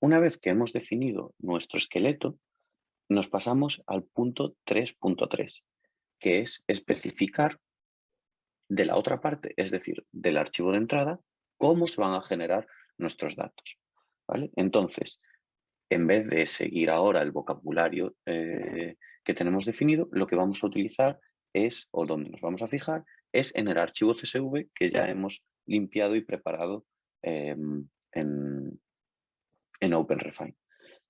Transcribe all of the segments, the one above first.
Una vez que hemos definido nuestro esqueleto, nos pasamos al punto 3.3, que es especificar de la otra parte, es decir, del archivo de entrada, cómo se van a generar nuestros datos. Entonces, en vez de seguir ahora el vocabulario eh, que tenemos definido, lo que vamos a utilizar es, o donde nos vamos a fijar, es en el archivo CSV que ya hemos limpiado y preparado em, en, en OpenRefine.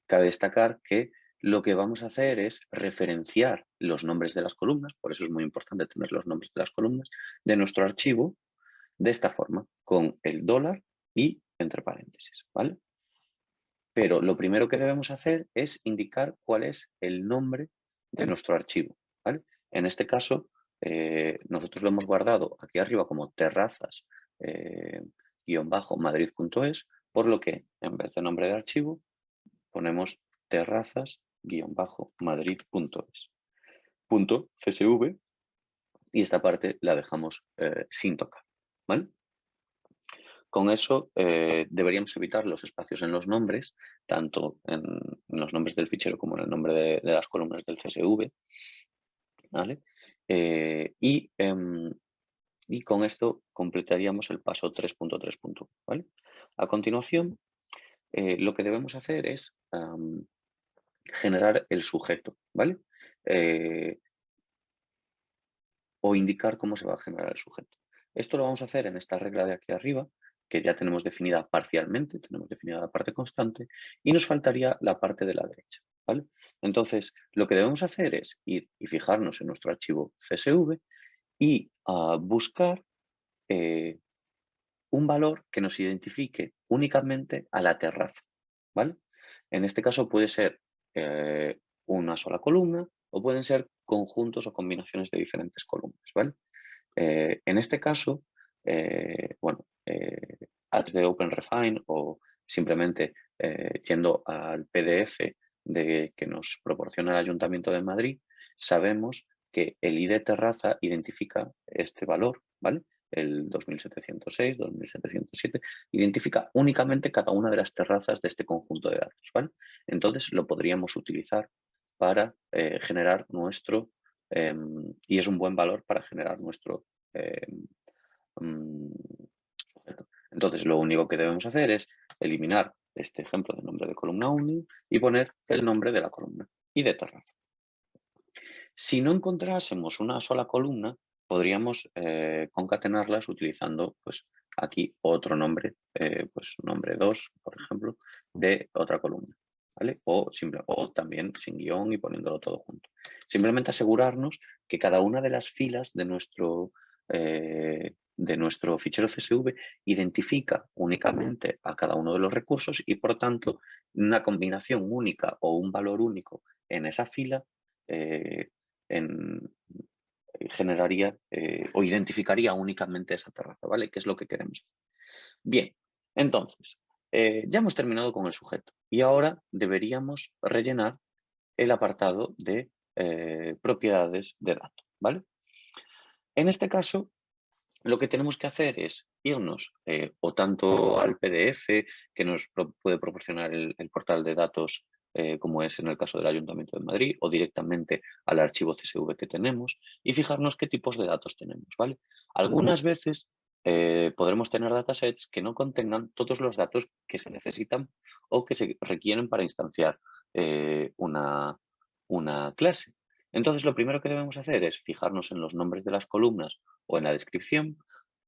Cabe destacar que lo que vamos a hacer es referenciar los nombres de las columnas, por eso es muy importante tener los nombres de las columnas, de nuestro archivo de esta forma, con el dólar y entre paréntesis, ¿vale? Pero lo primero que debemos hacer es indicar cuál es el nombre de nuestro archivo, ¿vale? En este caso, eh, nosotros lo hemos guardado aquí arriba como terrazas eh, por lo que en vez de nombre de archivo ponemos terrazas madrid.es. Punto CSV y esta parte la dejamos eh, sin tocar. ¿vale? Con eso eh, deberíamos evitar los espacios en los nombres, tanto en, los nombres del fichero como en el nombre de, las columnas del CSV. ¿vale? Eh, y, em, y, con esto completaríamos el paso 3.3. ¿vale? A continuación, lo que debemos hacer es generar el sujeto, ¿vale? Eh, o indicar cómo se va a generar el sujeto. Esto lo vamos a hacer en esta regla de aquí arriba, que ya tenemos definida parcialmente, tenemos definida la parte constante, y nos faltaría la parte de la derecha. ¿vale? Entonces, lo que debemos hacer es ir y fijarnos en nuestro archivo CSV y ah, buscar eh, un valor que nos identifique únicamente a la terraza. ¿vale? En este caso puede ser eh, una sola columna o pueden ser conjuntos o combinaciones de diferentes columnas. ¿vale? Eh, en este caso, eh, bueno, ads de OpenRefine o simplemente yendo al PDF de, que nos proporciona el Ayuntamiento de Madrid, sabemos que el ID terraza identifica este valor, ¿vale? El 2706, 2707, identifica únicamente cada una de las terrazas de este conjunto de datos. ¿vale? Entonces lo podríamos utilizar para eh, generar nuestro, em, y es un buen valor para generar nuestro em, mm. Entonces lo único que debemos hacer es eliminar este ejemplo de nombre de columna 1 y poner el nombre de la columna y de terraza. Si no encontrásemos una sola columna, podríamos eh, concatenarlas utilizando pues, aquí otro nombre, eh, pues nombre 2, por ejemplo, de otra columna. ¿vale? O, simple, o también sin guion y poniéndolo todo junto. Simplemente asegurarnos que cada una de las filas de nuestro, eh, de nuestro fichero CSV identifica únicamente a cada uno de los recursos y por tanto una combinación única o un valor único en esa fila en, generaría eh, o identificaría únicamente esa terraza, ¿vale? Que es lo que queremos. Bien, entonces, eh, ya hemos terminado con el sujeto y ahora deberíamos rellenar el apartado de eh, propiedades de datos, ¿vale? En este caso, lo que tenemos que hacer es irnos o tanto al PDF que nos puede proporcionar el portal de datos eh, como es en el caso del Ayuntamiento de Madrid, o directamente al archivo CSV que tenemos y fijarnos qué tipos de datos tenemos. ¿vale? Algunas veces eh, podremos tener datasets que no contengan todos los datos que se necesitan o que se requieren para instanciar eh, una, una clase. Entonces, lo primero que debemos hacer es fijarnos en los nombres de las columnas o en la descripción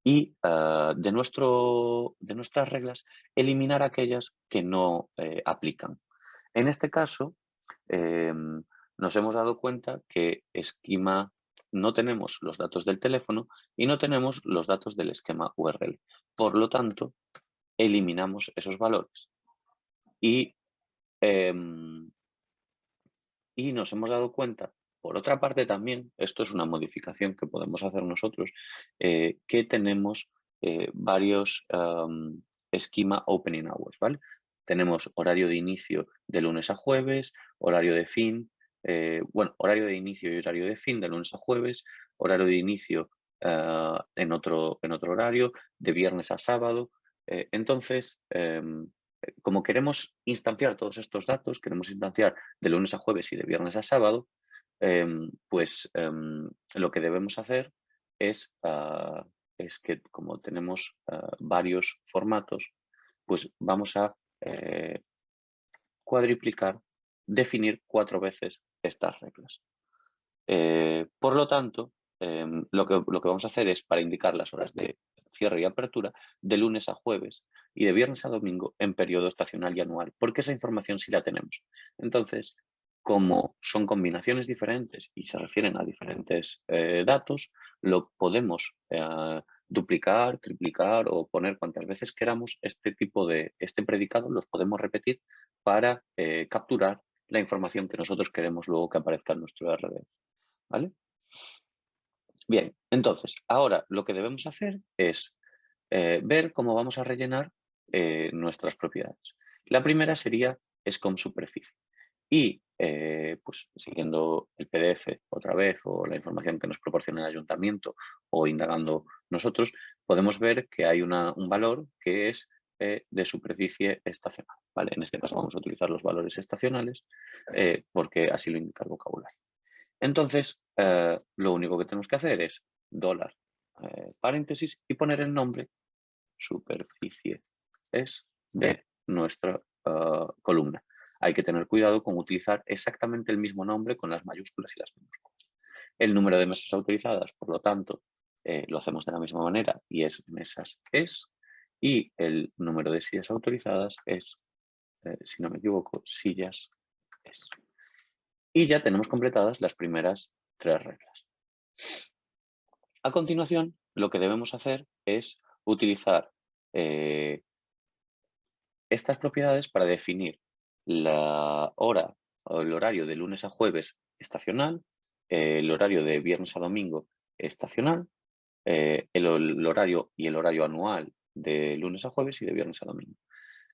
y ah, de, nuestro, de nuestras reglas eliminar aquellas que no aplican. En este caso, em, nos hemos dado cuenta que esquema no tenemos los datos del teléfono y no tenemos los datos del esquema URL. Por lo tanto, eliminamos esos valores. Y, em, y nos hemos dado cuenta, por otra parte también, esto es una modificación que podemos hacer nosotros, eh, que tenemos eh, varios esquema opening hours, ¿vale? Tenemos horario de inicio de lunes a jueves, horario de fin, eh, bueno, horario de inicio y horario de fin de lunes a jueves, horario de inicio eh, en, otro, en otro horario, de viernes a sábado. Eh, entonces, em, como queremos instanciar todos estos datos, queremos instanciar de lunes a jueves y de viernes a sábado, em, pues em, lo que debemos hacer es, ah, es que como tenemos ah, varios formatos, pues vamos a eh, cuadriplicar, definir cuatro veces estas reglas. Eh, por lo tanto, em, lo, que, lo que vamos a hacer es para indicar las horas de cierre y apertura de lunes a jueves y de viernes a domingo en periodo estacional y anual, porque esa información sí la tenemos. Entonces, como son combinaciones diferentes y se refieren a diferentes eh, datos, lo podemos eh, duplicar, triplicar o poner cuantas veces queramos este tipo de, este predicado, los podemos repetir para eh, capturar la información que nosotros queremos luego que aparezca en nuestro RDF. ¿Vale? Bien, entonces, ahora lo que debemos hacer es ver cómo vamos a rellenar nuestras propiedades. La primera sería SCOM superficie. Y eh, pues siguiendo el PDF otra vez o la información que nos proporciona el ayuntamiento o indagando nosotros, podemos ver que hay un valor que es eh, de superficie estacional. ¿vale? En este caso vamos a utilizar los valores estacionales eh, porque así lo indica el vocabulario. Entonces, lo único que tenemos que hacer es dólar, paréntesis y poner el nombre superficie es de nuestra columna hay que tener cuidado con utilizar exactamente el mismo nombre con las mayúsculas y las minúsculas. El número de mesas autorizadas, por lo tanto, eh, lo hacemos de la misma manera y es mesas es y el número de sillas autorizadas es, eh, si no me equivoco, sillas es. Y ya tenemos completadas las primeras tres reglas. A continuación, lo que debemos hacer es utilizar eh, estas propiedades para definir la hora o el horario de lunes a jueves estacional, el horario de viernes a domingo estacional, eh, el, horario y el horario anual de lunes a jueves y de viernes a domingo.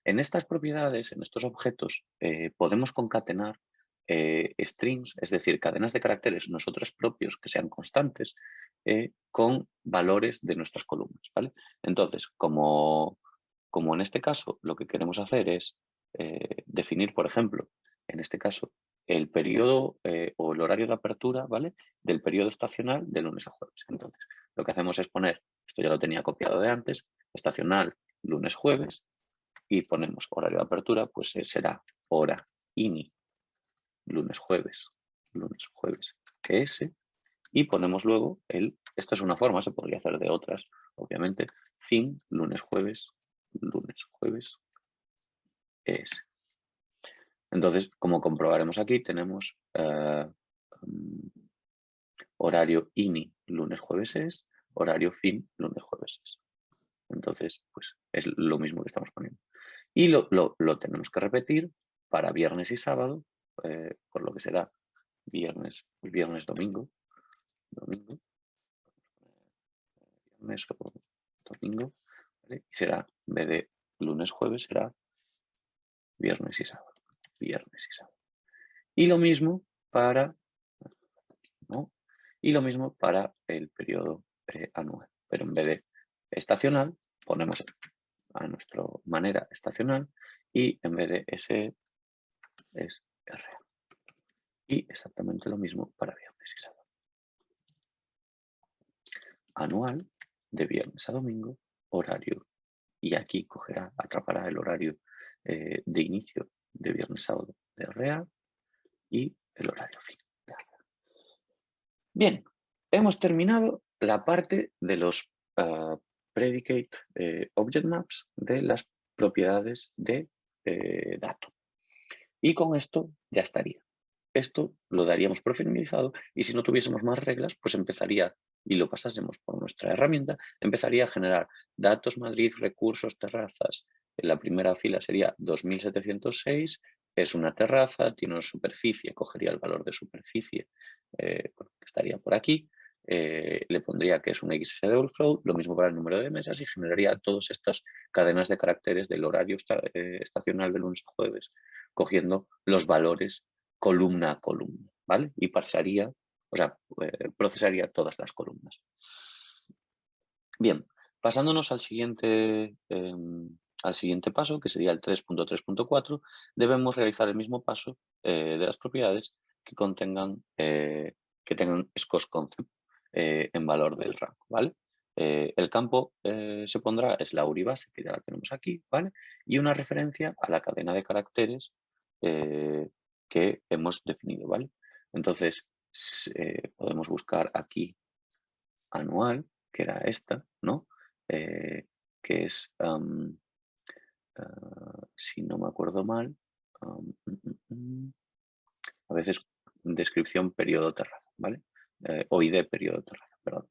En estas propiedades, en estos objetos, eh, podemos concatenar eh, strings, es decir, cadenas de caracteres nosotros propios que sean constantes con valores de nuestras columnas. ¿vale? Entonces, como, como en este caso lo que queremos hacer es eh, definir, por ejemplo, en este caso, el periodo eh, o el horario de apertura ¿vale? del periodo estacional de lunes a jueves. Entonces, lo que hacemos es poner, esto ya lo tenía copiado de antes, estacional lunes-jueves y ponemos horario de apertura, pues eh, será hora ini lunes-jueves, lunes-jueves ES y ponemos luego el, esto es una forma, se podría hacer de otras, obviamente, fin lunes-jueves, lunes-jueves es. Entonces, como comprobaremos aquí, tenemos eh, mm, horario INI lunes, jueves es, horario fin lunes, jueves es. Entonces, pues es lo mismo que estamos poniendo. Y lo, tenemos que repetir para viernes y sábado, eh, por lo que será viernes, viernes, domingo, domingo, viernes o domingo, y será, en de lunes, jueves, será viernes y sábado, viernes y sábado. Y lo mismo para, Y lo mismo para el periodo eh, anual, pero en vez de estacional ponemos a nuestra manera estacional y en vez de S es R. Y exactamente lo mismo para viernes y sábado. Anual de viernes a domingo, horario. Y aquí cogerá, atrapará el horario eh, de inicio de viernes sábado de REA y el horario fin Bien, hemos terminado la parte de los ah, predicate eh, object maps de las propiedades de eh, dato. Y con esto ya estaría. Esto lo daríamos por y si no tuviésemos más reglas, pues empezaría y lo pasásemos por nuestra herramienta, empezaría a generar datos Madrid, recursos, terrazas, la primera fila sería 2706, es una terraza, tiene una superficie, cogería el valor de superficie eh, que estaría por aquí, eh, le pondría que es un X schedule flow, lo mismo para el número de mesas y generaría todas estas cadenas de caracteres del horario eh, estacional de lunes a jueves, cogiendo los valores columna a columna, ¿vale? Y pasaría, o sea, procesaría todas las columnas. Bien, pasándonos al siguiente em, al siguiente paso, que sería el 3.3.4, debemos realizar el mismo paso de las propiedades que contengan, que tengan scos concept en valor del rango, ¿vale? el campo se pondrá es la URI base, que ya la tenemos aquí, ¿vale? Y una referencia a la cadena de caracteres que hemos definido, ¿vale? Entonces, podemos buscar aquí anual, que era esta, ¿no? que es, ah, si no me acuerdo mal, mm, mm, mm, a veces descripción periodo terraza, ¿vale? Eh, o ID periodo terraza, perdón.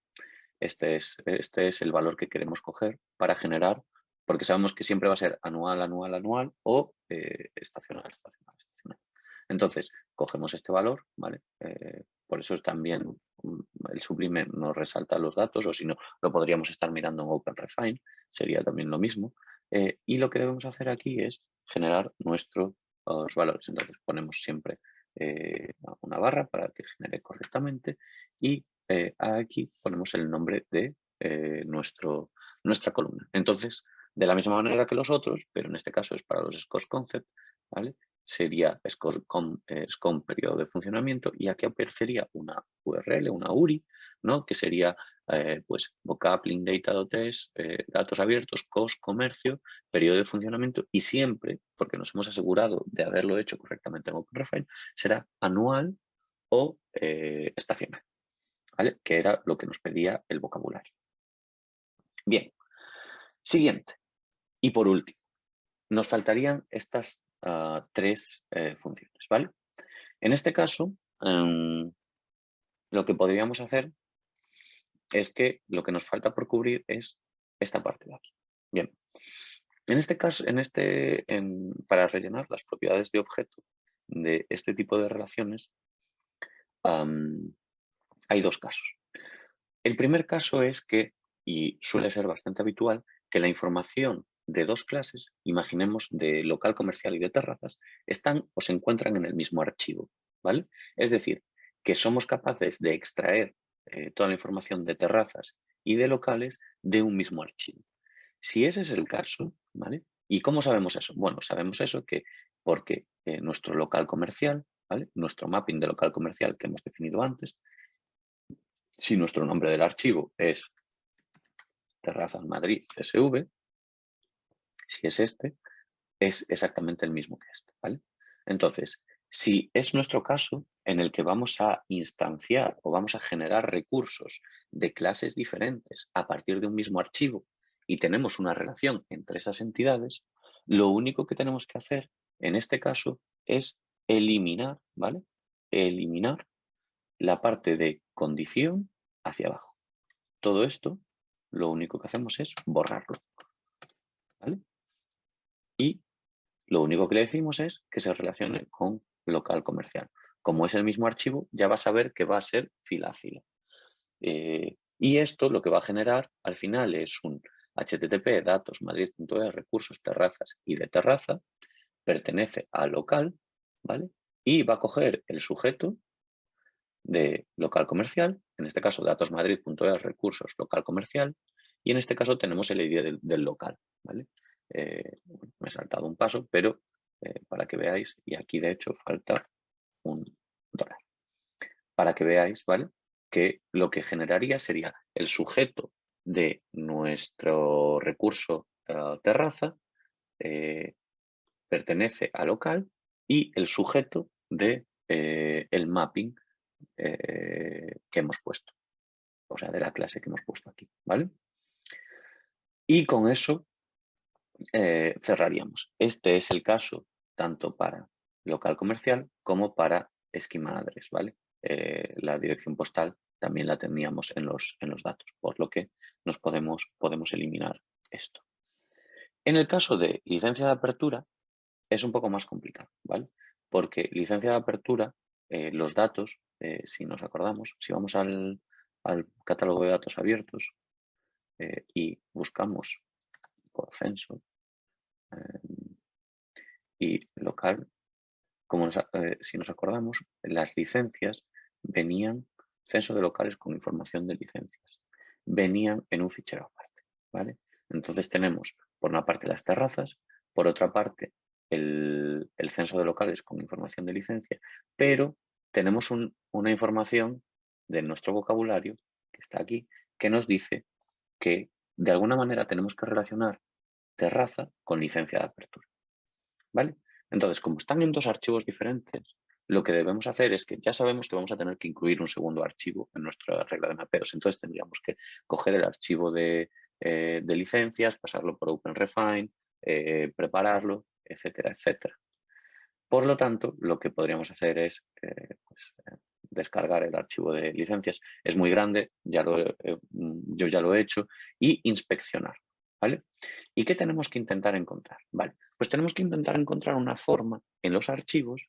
Este es, este es el valor que queremos coger para generar, porque sabemos que siempre va a ser anual, anual, anual o eh, estacional, estacional, estacional. Entonces, cogemos este valor, ¿vale? Eh, por eso es también el sublime nos resalta los datos, o si no, lo podríamos estar mirando en OpenRefine, sería también lo mismo. Eh, y lo que debemos hacer aquí es generar nuestros valores. Entonces ponemos siempre eh, una barra para que genere correctamente y aquí ponemos el nombre de nuestro, nuestra columna. Entonces, de la misma manera que los otros, pero en este caso es para los scores concept, ¿vale? sería SCOM, eh, periodo de funcionamiento y aquí aparecería una URL, una URI, ¿no? que sería eh, pues vocab, link data, eh, datos abiertos, COS, comercio, periodo de funcionamiento y siempre, porque nos hemos asegurado de haberlo hecho correctamente en OpenRefine, será anual o eh, estacional, ¿vale? que era lo que nos pedía el vocabulario. Bien, siguiente. Y por último, nos faltarían estas tres eh, funciones, ¿vale? En este caso, em, lo que podríamos hacer es que lo que nos falta por cubrir es esta parte de aquí. Bien, en este caso, en este, para rellenar las propiedades de objeto de este tipo de relaciones, hay dos casos. El primer caso es que, y suele ser bastante habitual, que la información de dos clases, imaginemos de local comercial y de terrazas, están o se encuentran en el mismo archivo. ¿vale? Es decir, que somos capaces de extraer eh, toda la información de terrazas y de locales de un mismo archivo. Si ese es el caso, ¿vale? ¿Y cómo sabemos eso? Bueno, sabemos eso que porque eh, nuestro local comercial, ¿vale? Nuestro mapping de local comercial que hemos definido antes, si nuestro nombre del archivo es terrazas Madrid CSV, si es este, es exactamente el mismo que este. ¿vale? Entonces, si es nuestro caso en el que vamos a instanciar o vamos a generar recursos de clases diferentes a partir de un mismo archivo y tenemos una relación entre esas entidades, lo único que tenemos que hacer en este caso es eliminar, ¿vale? Eliminar la parte de condición hacia abajo. Todo esto, lo único que hacemos es borrarlo. ¿vale? y lo único que le decimos es que se relacione con local comercial. Como es el mismo archivo, ya va a saber que va a ser fila a fila. Eh, y esto lo que va a generar al final es un http datos madrid.es recursos terrazas y de terraza, pertenece al local, ¿vale? Y va a coger el sujeto de local comercial, en este caso datos madrid.es recursos local comercial, y en este caso tenemos el ID del, del local, ¿vale? Eh, me he saltado un paso, pero eh, para que veáis, y aquí de hecho falta un dólar, para que veáis, ¿vale? Que lo que generaría sería el sujeto de nuestro recurso eh, terraza, pertenece a local y el sujeto de el mapping que hemos puesto, o sea, de la clase que hemos puesto aquí, ¿vale? Y con eso eh, cerraríamos. Este es el caso tanto para local comercial como para esquema address, ¿vale? Eh, la dirección postal también la teníamos en los, en los datos, por lo que nos podemos, podemos eliminar esto. En el caso de licencia de apertura es un poco más complicado, ¿vale? Porque licencia de apertura, eh, los datos, si nos acordamos, si vamos al, al catálogo de datos abiertos y buscamos censo. Em, y local, como eh, si nos acordamos, las licencias venían, censo de locales con información de licencias, venían en un fichero aparte. ¿vale? Entonces tenemos por una parte las terrazas, por otra parte el, censo de locales con información de licencia, pero tenemos una información de nuestro vocabulario, que está aquí, que nos dice que de alguna manera tenemos que relacionar terraza con licencia de apertura. ¿Vale? Entonces, como están en dos archivos diferentes, lo que debemos hacer es que ya sabemos que vamos a tener que incluir un segundo archivo en nuestra regla de mapeos. Entonces tendríamos que coger el archivo de, eh, licencias, pasarlo por OpenRefine, eh, prepararlo, etcétera, etcétera. Por lo tanto, lo que podríamos hacer es eh, pues, descargar el archivo de licencias. Es muy grande, ya lo, yo ya lo he hecho, y inspeccionar. ¿Vale? ¿Y qué tenemos que intentar encontrar? Vale, pues tenemos que intentar encontrar una forma en los archivos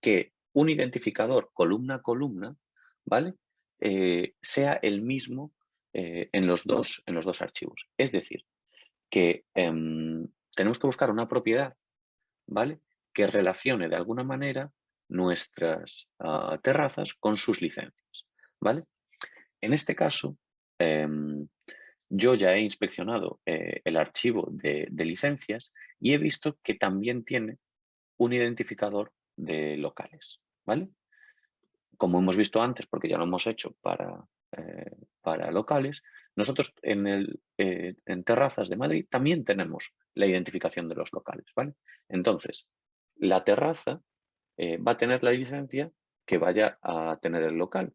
que un identificador columna a columna, ¿vale? Eh, sea el mismo eh, en, los dos, en los dos archivos. Es decir, que em, tenemos que buscar una propiedad, ¿vale? Que relacione de alguna manera nuestras ah, terrazas con sus licencias, ¿vale? En este caso, em, yo ya he inspeccionado eh, el archivo de, licencias y he visto que también tiene un identificador de locales, ¿vale? Como hemos visto antes, porque ya lo hemos hecho para, eh, para locales, nosotros en, el, eh, en terrazas de Madrid también tenemos la identificación de los locales, ¿vale? Entonces, la terraza va a tener la licencia que vaya a tener el local.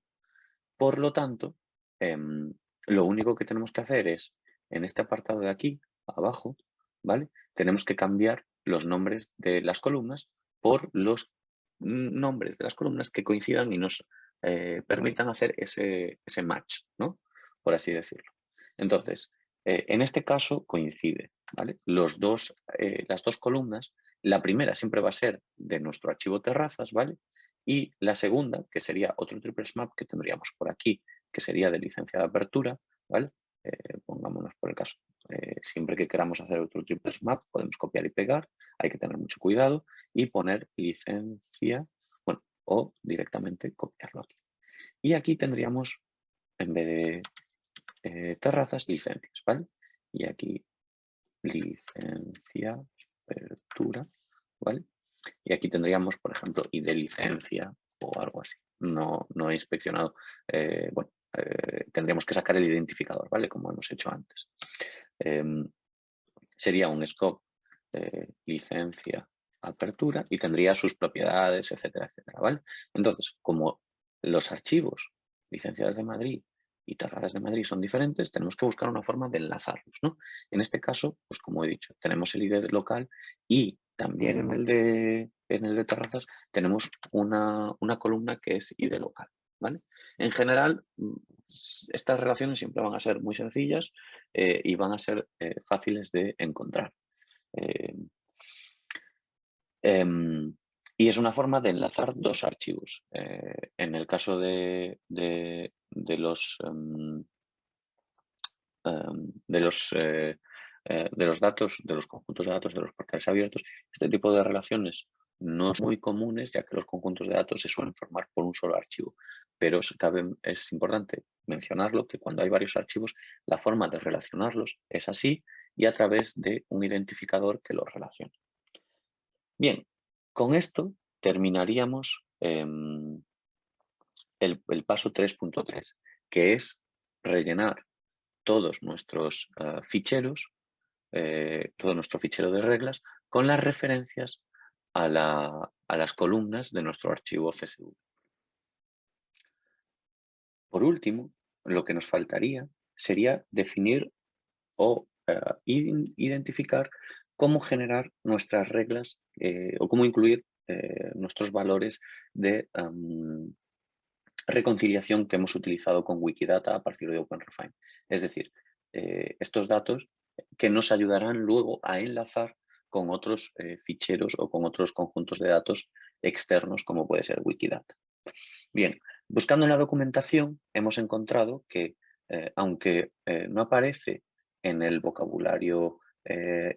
Por lo tanto, em, lo único que tenemos que hacer es, en este apartado de aquí, abajo, ¿vale? Tenemos que cambiar los nombres de las columnas por los nombres de las columnas que coincidan y nos eh, permitan hacer ese, ese, match, ¿no? Por así decirlo. Entonces, eh, en este caso coincide, ¿vale? Los dos, eh, las dos columnas, la primera siempre va a ser de nuestro archivo terrazas, ¿vale? Y la segunda, que sería otro triple map que tendríamos por aquí, que sería de licencia de apertura, ¿vale? Eh, pongámonos por el caso. Eh, siempre que queramos hacer otro triple map, podemos copiar y pegar, hay que tener mucho cuidado y poner licencia, bueno, o directamente copiarlo aquí. Y aquí tendríamos, en vez de eh, terrazas, licencias, ¿vale? Y aquí licencia, apertura, ¿vale? Y aquí tendríamos, por ejemplo, y de licencia o algo así. No, no he inspeccionado, bueno, eh, tendríamos que sacar el identificador, ¿vale? Como hemos hecho antes. Em, sería un scope eh, licencia apertura y tendría sus propiedades, etcétera, etcétera, ¿vale? Entonces, como los archivos licenciados de Madrid y terrazas de Madrid son diferentes, tenemos que buscar una forma de enlazarlos, ¿no? En este caso, pues como he dicho, tenemos el ID local y también en el de, en el de terrazas tenemos una, una columna que es ID local, en general, mm, estas relaciones siempre van a ser muy sencillas eh, y van a ser eh, fáciles de encontrar. Eh, em, y es una forma de enlazar dos archivos. en el caso de, los, em, em, de los de los datos, de los conjuntos de datos de los portales abiertos, este tipo de relaciones no son muy comunes, ya que los conjuntos de datos se suelen formar por un solo archivo. Pero es importante mencionarlo que cuando hay varios archivos, la forma de relacionarlos es así y a través de un identificador que los relaciona. Bien, con esto terminaríamos em, el, paso 3.3, que es rellenar todos nuestros eh, ficheros, eh, todo nuestro fichero de reglas, con las referencias a, las columnas de nuestro archivo CSV. Por último, lo que nos faltaría sería definir o eh, identificar cómo generar nuestras reglas eh, o cómo incluir nuestros valores de reconciliación que hemos utilizado con Wikidata a partir de OpenRefine. Es decir, estos datos que nos ayudarán luego a enlazar con otros eh, ficheros o con otros conjuntos de datos externos como puede ser Wikidata. Bien, buscando en la documentación hemos encontrado que eh, aunque eh, no aparece en el vocabulario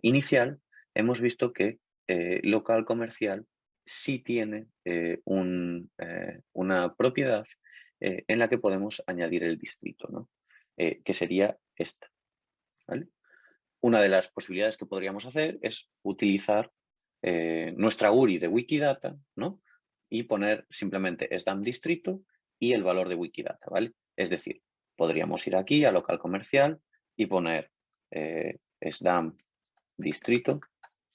inicial, hemos visto que local comercial sí tiene una propiedad en la que podemos añadir el distrito, ¿no? que sería esta. Una de las posibilidades que podríamos hacer es utilizar eh, nuestra URI de Wikidata ¿no? y poner simplemente SDAM distrito y el valor de Wikidata. ¿vale? Es decir, podríamos ir aquí a local comercial y poner eh, SDAM distrito.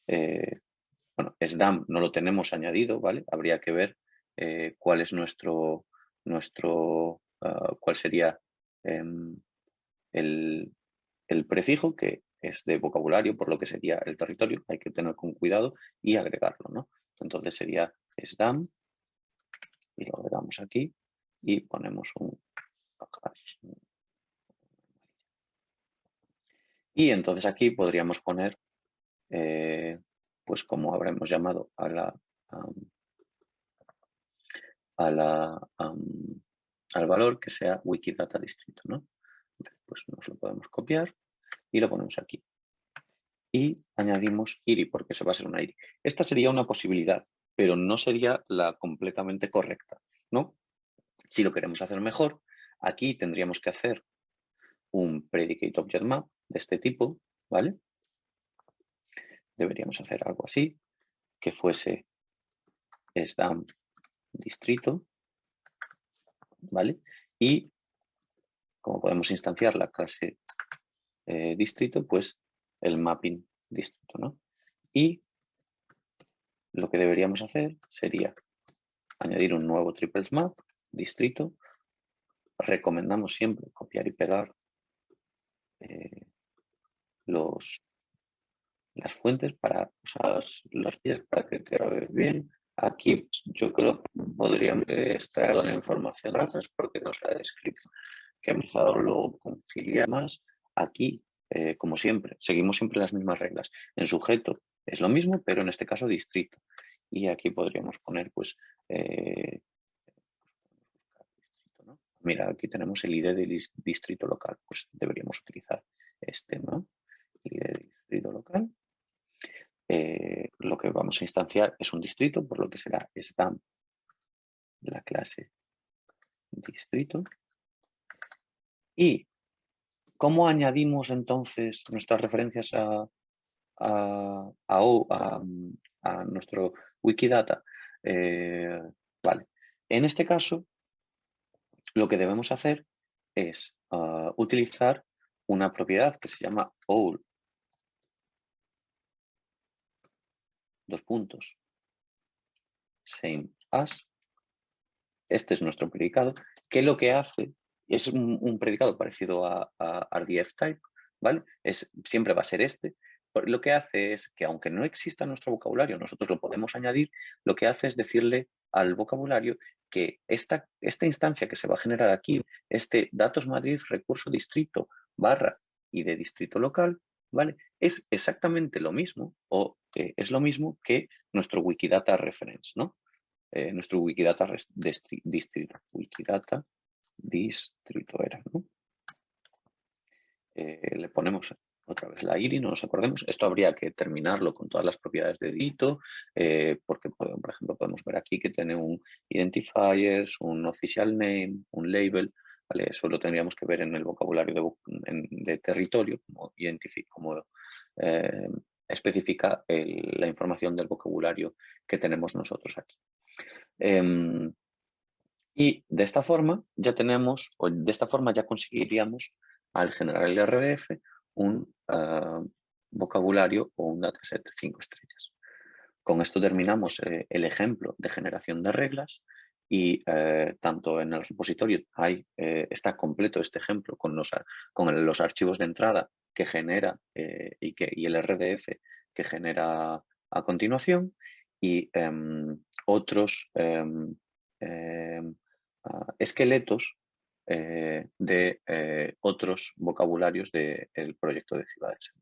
Eh, bueno, SDAM no lo tenemos añadido, ¿vale? Habría que ver eh, cuál es nuestro, nuestro ah, cuál sería em, el, el, prefijo que es de vocabulario, por lo que sería el territorio, hay que tener con cuidado y agregarlo, ¿no? Entonces sería SDAM y lo agregamos aquí y ponemos un y entonces aquí podríamos poner, eh, pues como habremos llamado a la, a la, al valor que sea Wikidata distrito, ¿no? Pues nos lo podemos copiar y lo ponemos aquí. Y añadimos IRI, porque eso va a ser una IRI. Esta sería una posibilidad, pero no sería la completamente correcta, ¿no? Si lo queremos hacer mejor, aquí tendríamos que hacer un predicate object map de este tipo, ¿vale? Deberíamos hacer algo así, que fuese stamp distrito, ¿vale? Y como podemos instanciar la clase eh, distrito, pues el mapping distrito, ¿no? Y lo que deberíamos hacer sería añadir un nuevo triples map distrito. Recomendamos siempre copiar y pegar eh, los, las fuentes para usar los pies para que quede bien. Aquí pues, yo creo que podríamos extraer la información gracias porque nos ha descrito que empezado lo concilia más. Aquí, eh, como siempre, seguimos siempre las mismas reglas. En sujeto es lo mismo, pero en este caso distrito. Y aquí podríamos poner, pues, eh, mira, aquí tenemos el ID del distrito local, pues deberíamos utilizar este, ¿no? ID del distrito local. Eh, lo que vamos a instanciar es un distrito, por lo que será stamp la clase distrito. ¿Y cómo añadimos entonces nuestras referencias a, nuestro Wikidata? Eh, vale. En este caso, lo que debemos hacer es ah, utilizar una propiedad que se llama all dos puntos same as este es nuestro predicado que lo que hace es un, predicado parecido a, RDF type vale es siempre va a ser este lo que hace es que aunque no exista nuestro vocabulario, nosotros lo podemos añadir, lo que hace es decirle al vocabulario que esta, esta instancia que se va a generar aquí, este datos Madrid recurso distrito barra y de distrito local, ¿vale? Es exactamente lo mismo o eh, es lo mismo que nuestro Wikidata reference, ¿no? Eh, nuestro Wikidata distrito, Wikidata distrito era, ¿no? Eh, le ponemos otra vez la IRI, no nos acordemos. Esto habría que terminarlo con todas las propiedades de Dito, eh, porque, por ejemplo, podemos ver aquí que tiene un identifiers, un official name, un label, ¿vale? Eso lo tendríamos que ver en el vocabulario de, territorio, como, como eh, especifica la información del vocabulario que tenemos nosotros aquí. Em, y de esta forma ya tenemos, o de esta forma ya conseguiríamos al generar el RDF un ah, vocabulario o un dataset de cinco estrellas. Con esto terminamos eh, el ejemplo de generación de reglas y eh, tanto en el repositorio hay, eh, está completo este ejemplo con los, con los archivos de entrada que genera y, que, y el RDF que genera a continuación y em, otros em, esqueletos eh, de eh, otros vocabularios del proyecto de ciudades.